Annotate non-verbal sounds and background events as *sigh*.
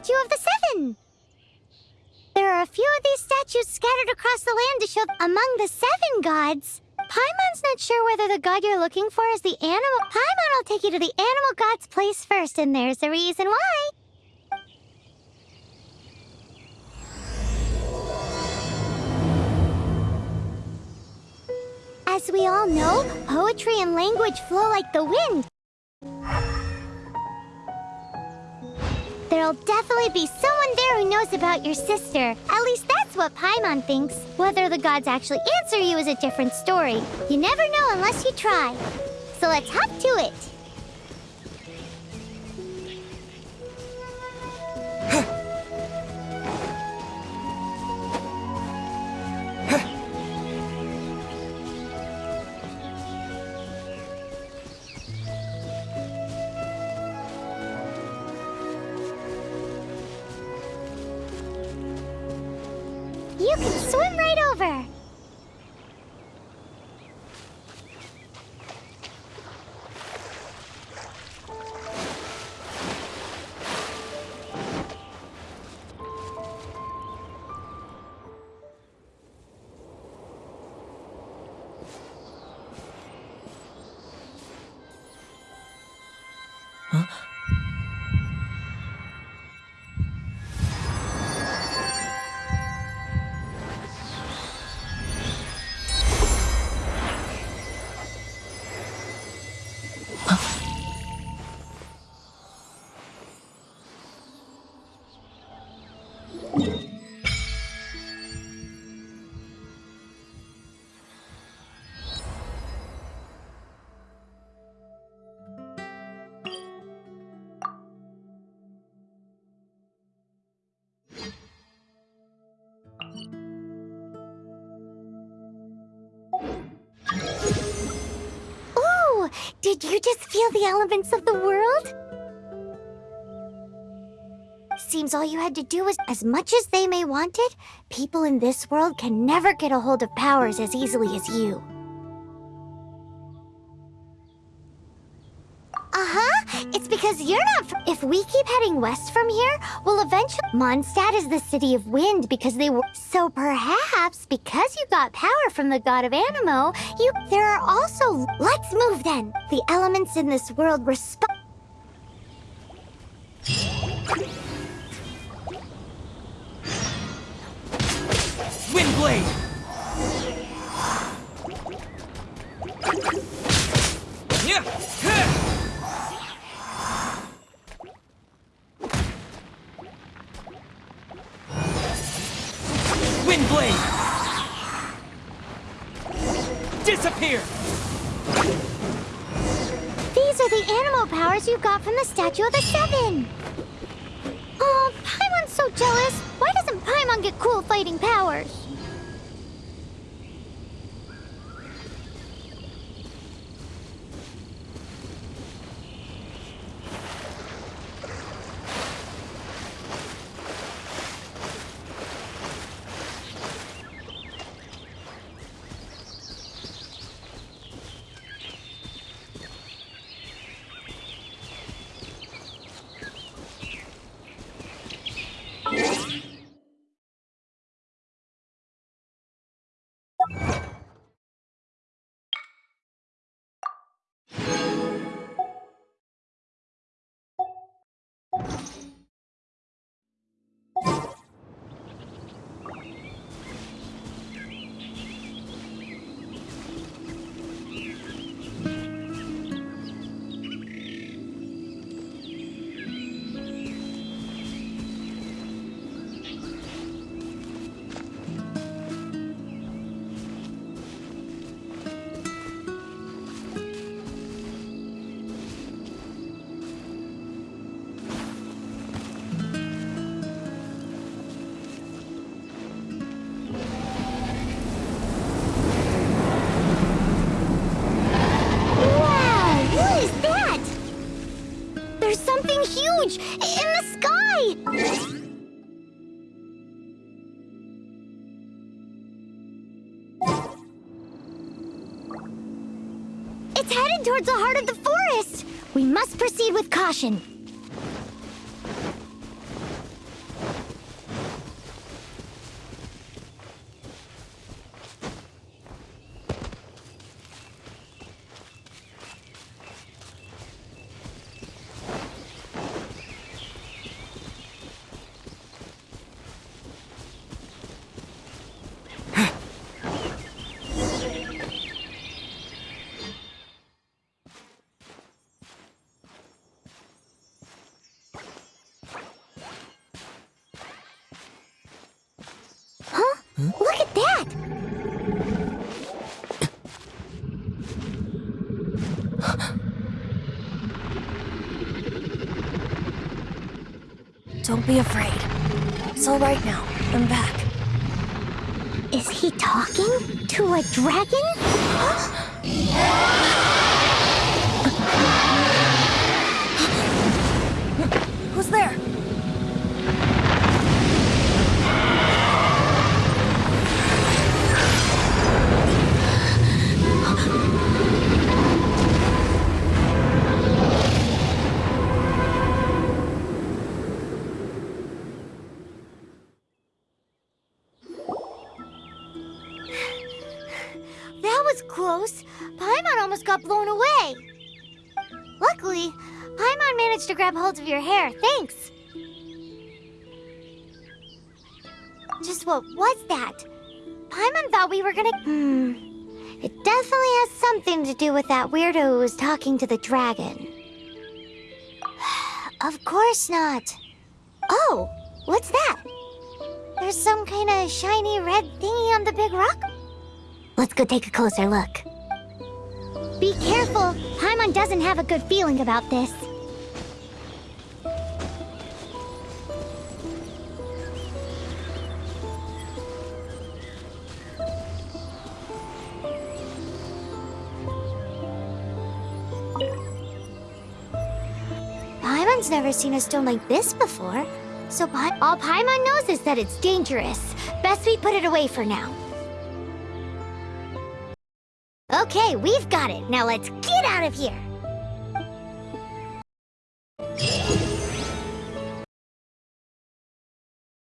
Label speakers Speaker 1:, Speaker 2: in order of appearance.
Speaker 1: statue of the seven. There are a few of these statues scattered across the land to show among the seven gods. Paimon's not sure whether the god you're looking for is the Anemo. Paimon will take you to the Anemo god's place first, and there's the reason why. As we all know, poetry and language flow like the wind. There'll definitely be someone there who knows about your sister. At least that's what Paimon thinks. Whether the gods actually answer you is a different story. You never know unless you try. So let's hop to it. Right over. Did you just feel the elements of the world? Seems all you had to do was, as much as they may want it, people in this world can never get a hold of powers as easily as you. Uh-huh, it's because you're not If we keep heading west from here, we'll eventually- Mondstadt is the city of wind because they were- So perhaps, because you got power from the god of Anemo, you- There are also- Let's move then! The elements in this world respond-
Speaker 2: Windblade! Windblade! Disappear!
Speaker 1: These are the Anemo powers you got from the Statue of the Seven! Oh, Paimon's so jealous! Why doesn't Paimon get cool fighting powers? Something in the sky! It's headed towards the heart of the forest! We must proceed with caution.
Speaker 3: Don't be afraid. It's all right now. I'm back.
Speaker 1: Is he talking to a dragon?
Speaker 3: Who's there?
Speaker 1: Was close. Paimon almost got blown away. Luckily, Paimon managed to grab hold of your hair. Thanks. Just what was that? Paimon thought we were gonna. Hmm. It definitely has something to do with that weirdo who was talking to the dragon. *sighs* of course not. Oh, what's that? There's some kind of shiny red thingy Let's go take a closer look. Be careful! Paimon doesn't have a good feeling about this. Paimon's never seen a stone like this before. So Pa- all Paimon knows is that it's dangerous. Best we put it away for now. Okay, we've got it. Now let's get out of here.